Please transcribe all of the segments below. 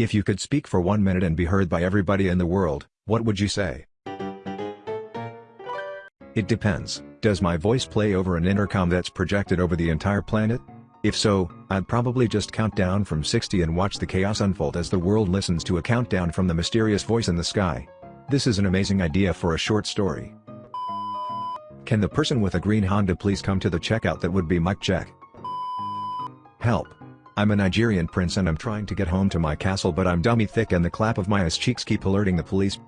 If you could speak for one minute and be heard by everybody in the world, what would you say? It depends, does my voice play over an intercom that's projected over the entire planet? If so, I'd probably just count down from 60 and watch the chaos unfold as the world listens to a countdown from the mysterious voice in the sky. This is an amazing idea for a short story. Can the person with a green Honda please come to the checkout that would be Mike Check. Help. I'm a Nigerian prince and I'm trying to get home to my castle but I'm dummy thick and the clap of my ass cheeks keep alerting the police.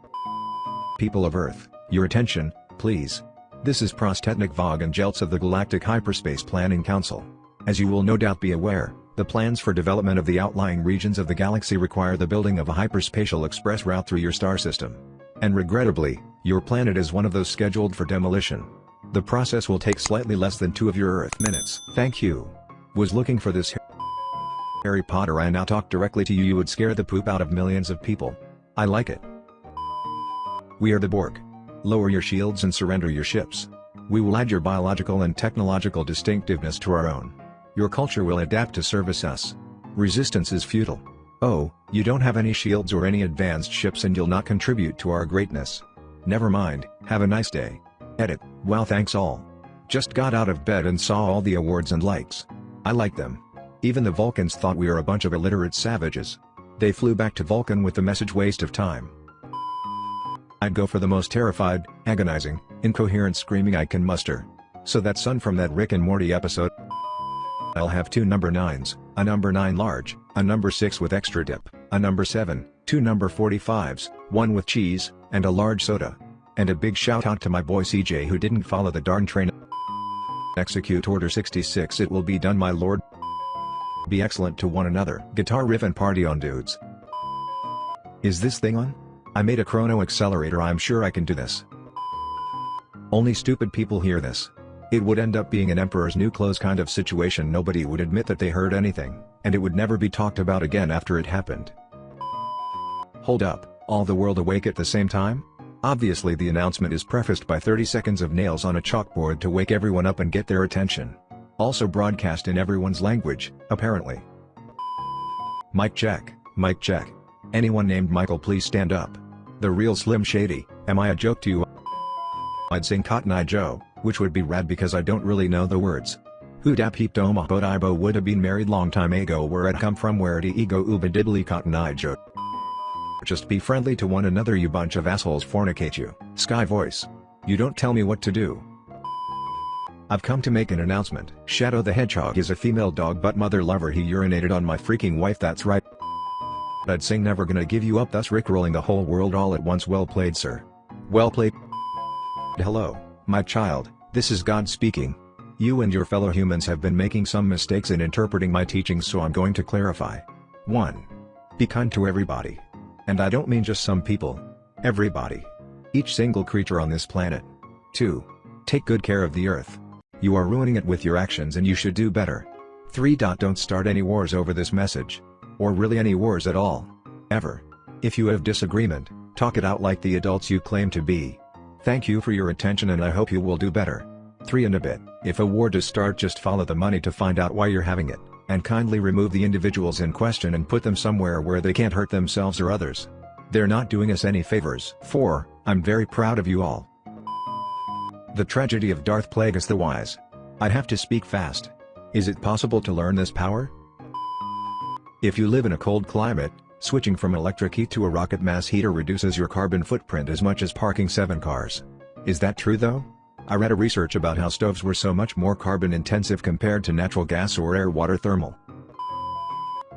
People of Earth, your attention, please. This is Prostetnic Vogon Jeltz of the Galactic Hyperspace Planning Council. As you will no doubt be aware, the plans for development of the outlying regions of the galaxy require the building of a hyperspatial express route through your star system. And regrettably, your planet is one of those scheduled for demolition. The process will take slightly less than two of your Earth minutes. Thank you. Was looking for this Harry Potter I now talk directly to you you would scare the poop out of millions of people. I like it. We are the Borg. Lower your shields and surrender your ships. We will add your biological and technological distinctiveness to our own. Your culture will adapt to service us. Resistance is futile. Oh, you don't have any shields or any advanced ships and you'll not contribute to our greatness. Never mind, have a nice day. Edit, wow thanks all. Just got out of bed and saw all the awards and likes. I like them. Even the Vulcans thought we are a bunch of illiterate savages. They flew back to Vulcan with the message waste of time. I'd go for the most terrified, agonizing, incoherent screaming I can muster. So that son from that Rick and Morty episode I'll have two number 9s, a number 9 large, a number 6 with extra dip, a number 7, two number 45s, one with cheese, and a large soda. And a big shout out to my boy CJ who didn't follow the darn train. Execute Order 66 It will be done my lord. Be excellent to one another. Guitar riff and party on dudes. Is this thing on? I made a chrono accelerator I'm sure I can do this. Only stupid people hear this. It would end up being an emperor's new clothes kind of situation nobody would admit that they heard anything, and it would never be talked about again after it happened. Hold up, all the world awake at the same time? Obviously the announcement is prefaced by 30 seconds of nails on a chalkboard to wake everyone up and get their attention. Also broadcast in everyone's language, apparently. Mic check, mic check. Anyone named Michael please stand up. The real Slim Shady, am I a joke to you? I'd sing Cotton Eye Joe, which would be rad because I don't really know the words. Who da peep doma but Ibo would have been married long time ago where I'd come from where the ego uba diddly Cotton Eye Joe. Just be friendly to one another you bunch of assholes fornicate you. Sky voice. You don't tell me what to do. I've come to make an announcement. Shadow the Hedgehog is a female dog but mother lover he urinated on my freaking wife that's right. I'd sing never gonna give you up thus rickrolling the whole world all at once well played sir. Well played. Hello, my child, this is God speaking. You and your fellow humans have been making some mistakes in interpreting my teachings so I'm going to clarify. 1. Be kind to everybody. And I don't mean just some people. Everybody. Each single creature on this planet. 2. Take good care of the earth. You are ruining it with your actions and you should do better. 3. Don't start any wars over this message. Or really any wars at all. Ever. If you have disagreement, talk it out like the adults you claim to be. Thank you for your attention and I hope you will do better. 3 and a bit, if a war does start just follow the money to find out why you're having it, and kindly remove the individuals in question and put them somewhere where they can't hurt themselves or others. They're not doing us any favors. 4. I'm very proud of you all. The tragedy of Darth Plagueis the Wise. I'd have to speak fast. Is it possible to learn this power? If you live in a cold climate, switching from electric heat to a rocket mass heater reduces your carbon footprint as much as parking 7 cars. Is that true though? I read a research about how stoves were so much more carbon intensive compared to natural gas or air water thermal.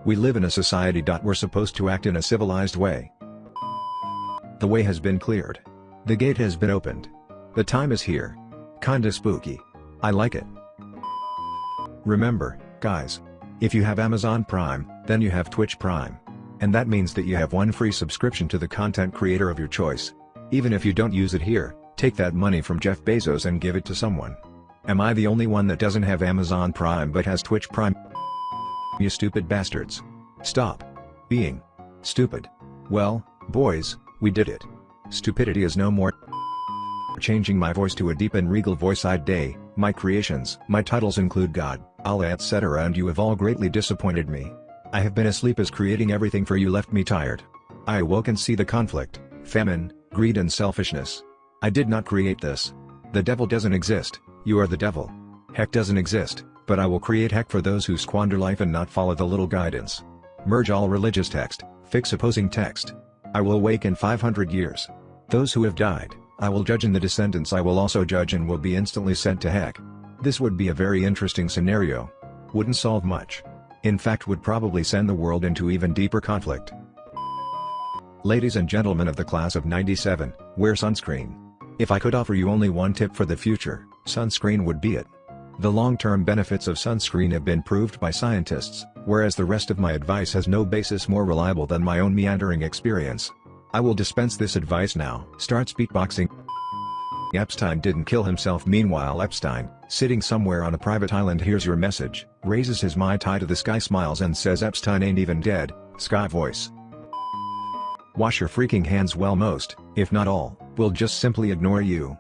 We live in a society. We're supposed to act in a civilized way. The way has been cleared. The gate has been opened. The time is here. Kinda spooky. I like it. Remember, guys. If you have Amazon Prime, then you have Twitch Prime. And that means that you have one free subscription to the content creator of your choice. Even if you don't use it here, take that money from Jeff Bezos and give it to someone. Am I the only one that doesn't have Amazon Prime but has Twitch Prime? You stupid bastards. Stop. Being. Stupid. Well, boys, we did it. Stupidity is no more. Changing my voice to a deep and regal voice I'd day, my creations. My titles include God, Allah etc and you have all greatly disappointed me. I have been asleep as creating everything for you left me tired. I awoke and see the conflict, famine, greed and selfishness. I did not create this. The devil doesn't exist, you are the devil. Heck doesn't exist, but I will create heck for those who squander life and not follow the little guidance. Merge all religious text, fix opposing text. I will awake in 500 years. Those who have died, I will judge and the descendants I will also judge and will be instantly sent to heck. This would be a very interesting scenario. Wouldn't solve much. In fact would probably send the world into even deeper conflict. Ladies and gentlemen of the class of 97, wear sunscreen. If I could offer you only one tip for the future, sunscreen would be it. The long-term benefits of sunscreen have been proved by scientists, whereas the rest of my advice has no basis more reliable than my own meandering experience. I will dispense this advice now. Starts beatboxing. Epstein didn't kill himself meanwhile Epstein, sitting somewhere on a private island hears your message, raises his mai tai to the sky smiles and says Epstein ain't even dead, sky voice. Wash your freaking hands well most, if not all, will just simply ignore you.